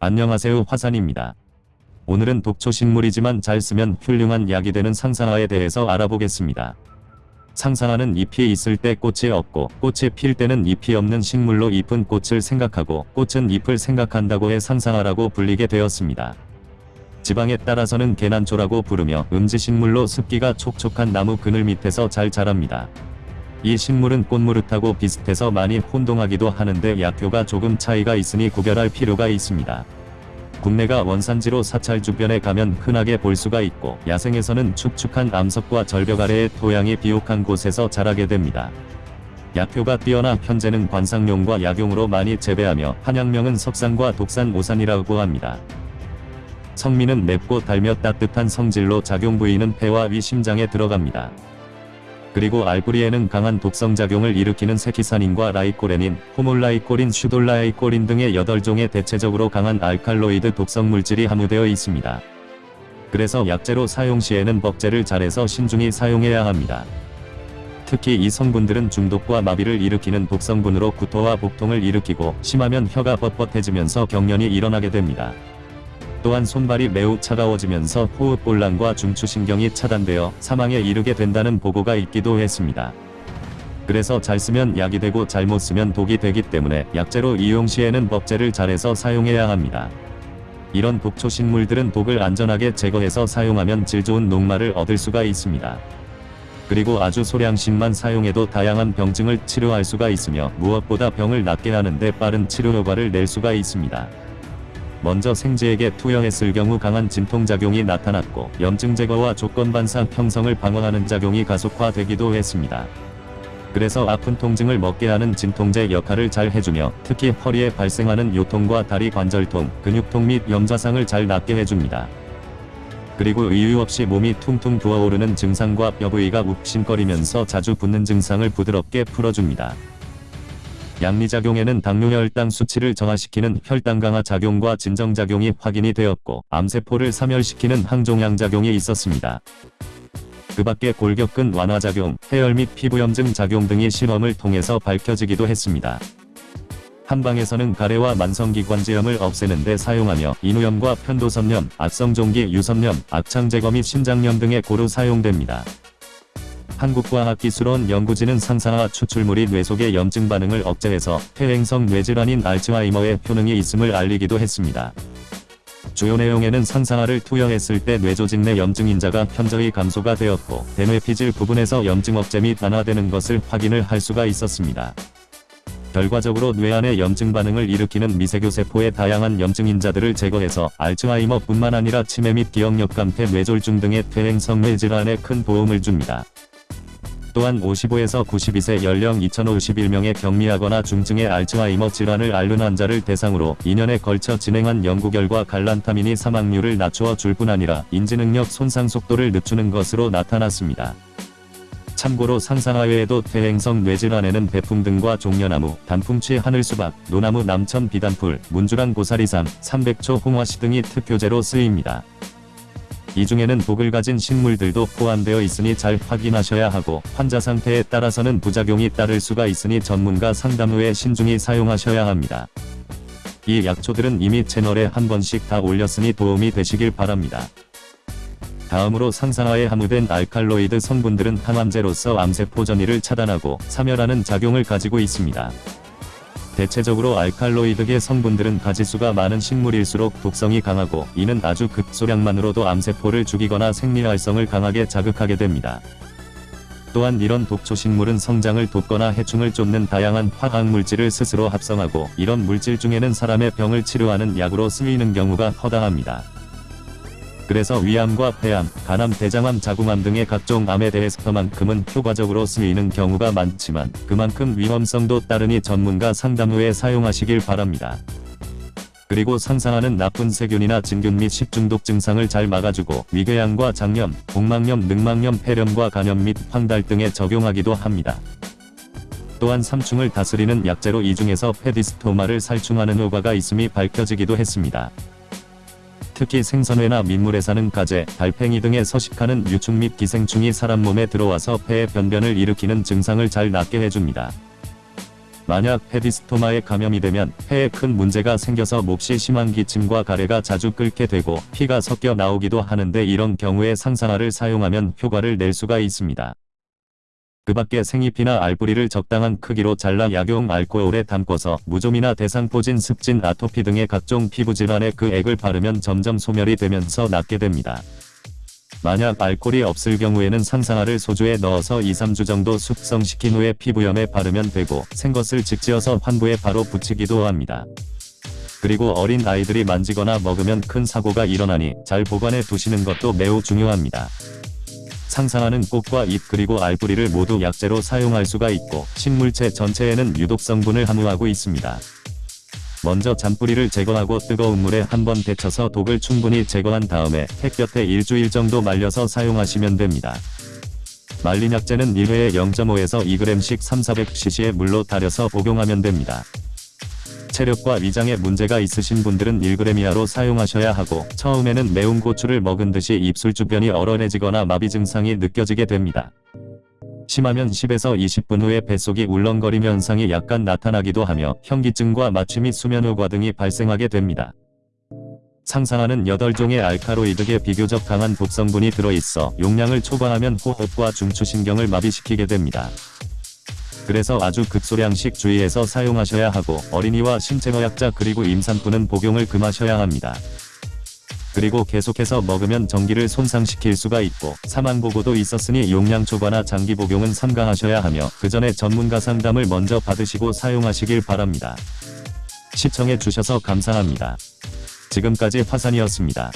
안녕하세요 화산입니다. 오늘은 독초식물이지만 잘 쓰면 훌륭한 약이 되는 상상화에 대해서 알아보겠습니다. 상상화는 잎이 있을 때 꽃이 없고 꽃이 필 때는 잎이 없는 식물로 잎은 꽃을 생각하고 꽃은 잎을 생각한다고 해 상상화라고 불리게 되었습니다. 지방에 따라서는 계난초라고 부르며 음지식물로 습기가 촉촉한 나무 그늘 밑에서 잘 자랍니다. 이 식물은 꽃무릇하고 비슷해서 많이 혼동하기도 하는데 약효가 조금 차이가 있으니 구별할 필요가 있습니다. 국내가 원산지로 사찰 주변에 가면 흔하게 볼 수가 있고 야생에서는 축축한 암석과 절벽 아래의 토양이 비옥한 곳에서 자라게 됩니다. 약효가 뛰어나 현재는 관상용과 약용으로 많이 재배하며 한약명은 석산과 독산 오산이라고 합니다. 성미는 맵고 달며 따뜻한 성질로 작용 부위는 폐와 위 심장에 들어갑니다. 그리고 알뿌리에는 강한 독성작용을 일으키는 세키사닌과 라이코레닌, 호몰라이코린, 슈도라이코린 등의 8종의 대체적으로 강한 알칼로이드 독성 물질이 함유되어 있습니다. 그래서 약재로 사용 시에는 법제를 잘해서 신중히 사용해야 합니다. 특히 이 성분들은 중독과 마비를 일으키는 독성분으로 구토와 복통을 일으키고 심하면 혀가 뻣뻣해지면서 경련이 일어나게 됩니다. 또한 손발이 매우 차가워지면서 호흡곤란과 중추신경이 차단되어 사망에 이르게 된다는 보고가 있기도 했습니다. 그래서 잘 쓰면 약이 되고 잘못 쓰면 독이 되기 때문에 약재로 이용 시에는 법제를 잘해서 사용해야 합니다. 이런 독초식물들은 독을 안전하게 제거해서 사용하면 질 좋은 녹말을 얻을 수가 있습니다. 그리고 아주 소량씩만 사용해도 다양한 병증을 치료할 수가 있으며 무엇보다 병을 낫게 하는데 빠른 치료 효과를 낼 수가 있습니다. 먼저 생쥐에게 투여했을 경우 강한 진통작용이 나타났고 염증 제거와 조건 반사 형성을 방어하는 작용이 가속화되기도 했습니다. 그래서 아픈 통증을 먹게 하는 진통제 역할을 잘 해주며 특히 허리에 발생하는 요통과 다리 관절통, 근육통 및 염좌상을 잘 낫게 해줍니다. 그리고 이유 없이 몸이 퉁퉁 부어오르는 증상과 뼈 부위가 욱신거리면서 자주 붓는 증상을 부드럽게 풀어줍니다. 양리작용에는 당뇨 혈당 수치를 정화시키는 혈당 강화 작용과 진정작용이 확인이 되었고 암세포를 사멸시키는 항종양작용이 있었습니다. 그 밖에 골격근 완화작용, 해열 및 피부염증 작용 등이 실험을 통해서 밝혀지기도 했습니다. 한방에서는 가래와 만성기관지염을 없애는 데 사용하며 인후염과 편도선염, 악성종기 유선염, 악창제거 및 심장염 등에 고루 사용됩니다. 한국과학기술원 연구진은 상사화 추출물이 뇌 속의 염증 반응을 억제해서 퇴행성 뇌질환인 알츠하이머에 효능이 있음을 알리기도 했습니다. 주요 내용에는 상사화를 투여했을 때 뇌조직 내 염증 인자가 현저히 감소가 되었고 대뇌 피질 부분에서 염증 억제 및 완화되는 것을 확인을 할 수가 있었습니다. 결과적으로 뇌 안의 염증 반응을 일으키는 미세교 세포의 다양한 염증 인자들을 제거해서 알츠하이머뿐만 아니라 치매 및 기억력 감퇴 뇌졸중 등의 퇴행성 뇌질환에 큰 도움을 줍니다. 또한 55에서 92세 연령 2051명의 경미하거나 중증의 알츠하이머 질환을 앓는 환자를 대상으로 2년에 걸쳐 진행한 연구 결과 갈란타민이 사망률을 낮추어 줄 뿐 아니라 인지능력 손상 속도를 늦추는 것으로 나타났습니다. 참고로 상상화 외에도 퇴행성 뇌질환에는 배풍 등과 종려나무, 단풍치 하늘수박, 노나무 남천 비단풀, 문주랑 고사리삼, 삼백초 홍화씨 등이 특효제로 쓰입니다. 이 중에는 독을 가진 식물들도 포함되어 있으니 잘 확인하셔야 하고 환자 상태에 따라서는 부작용이 따를 수가 있으니 전문가 상담 후에 신중히 사용하셔야 합니다. 이 약초들은 이미 채널에 한 번씩 다 올렸으니 도움이 되시길 바랍니다. 다음으로 상상화에 함유된 알칼로이드 성분들은 항암제로서 암세포 전이를 차단하고 사멸하는 작용을 가지고 있습니다. 대체적으로 알칼로이드계 성분들은 가지수가 많은 식물일수록 독성이 강하고 이는 아주 극소량만으로도 암세포를 죽이거나 생리활성을 강하게 자극하게 됩니다. 또한 이런 독초식물은 성장을 돕거나 해충을 쫓는 다양한 화학물질을 스스로 합성하고 이런 물질 중에는 사람의 병을 치료하는 약으로 쓰이는 경우가 허다합니다. 그래서 위암과 폐암, 간암, 대장암, 자궁암 등의 각종 암에 대해서만큼은 효과적으로 쓰이는 경우가 많지만 그만큼 위험성도 따르니 전문가 상담 후에 사용하시길 바랍니다. 그리고 상상하는 나쁜 세균이나 진균 및 식중독 증상을 잘 막아주고 위궤양과 장염, 복막염, 늑막염, 폐렴과 간염 및 황달 등에 적용하기도 합니다. 또한 삼충을 다스리는 약재로 이 중에서 페디스토마를 살충하는 효과가 있음이 밝혀지기도 했습니다. 특히 생선회나 민물에 사는 가재, 달팽이 등에 서식하는 유충 및 기생충이 사람 몸에 들어와서 폐의 변변을 일으키는 증상을 잘 낫게 해줍니다. 만약 헤디스토마에 감염이 되면 폐에 큰 문제가 생겨서 몹시 심한 기침과 가래가 자주 끓게 되고 피가 섞여 나오기도 하는데 이런 경우에 상산화를 사용하면 효과를 낼 수가 있습니다. 그 밖에 생잎이나 알뿌리를 적당한 크기로 잘라 약용 알코올에 담궈서 무좀이나 대상포진, 습진, 아토피 등의 각종 피부질환에 그 액을 바르면 점점 소멸이 되면서 낫게 됩니다. 만약 알코올이 없을 경우에는 상산화를 소주에 넣어서 2-3주 정도 숙성시킨 후에 피부염에 바르면 되고 생것을 직지어서 환부에 바로 붙이기도 합니다. 그리고 어린 아이들이 만지거나 먹으면 큰 사고가 일어나니 잘 보관해 두시는 것도 매우 중요합니다. 상상하는 꽃과 잎 그리고 알뿌리를 모두 약재로 사용할 수가 있고 식물체 전체에는 유독 성분을 함유하고 있습니다. 먼저 잔뿌리를 제거하고 뜨거운 물에 한번 데쳐서 독을 충분히 제거한 다음에 햇볕에 일주일 정도 말려서 사용하시면 됩니다. 말린 약재는 1회에 0.5에서 2g씩 3-400cc의 물로 달여서 복용하면 됩니다. 체력과 위장에 문제가 있으신 분들은 1g 이하로 사용하셔야 하고 처음에는 매운 고추를 먹은 듯이 입술 주변이 얼얼해지거나 마비 증상이 느껴지게 됩니다. 심하면 10에서 20분 후에 뱃속이 울렁거리며 현상이 약간 나타나기도 하며 현기증과 마취 및 수면효과 등이 발생하게 됩니다. 상상하는 8종의 알카로이드계 비교적 강한 독성분이 들어있어 용량을 초과하면 호흡과 중추신경을 마비시키게 됩니다. 그래서 아주 극소량씩 주의해서 사용하셔야 하고 어린이와 신체노약자 그리고 임산부는 복용을 금하셔야 합니다. 그리고 계속해서 먹으면 전기를 손상시킬 수가 있고 사망 보고도 있었으니 용량 초과나 장기 복용은 삼가하셔야 하며 그 전에 전문가 상담을 먼저 받으시고 사용하시길 바랍니다. 시청해 주셔서 감사합니다. 지금까지 화산이었습니다.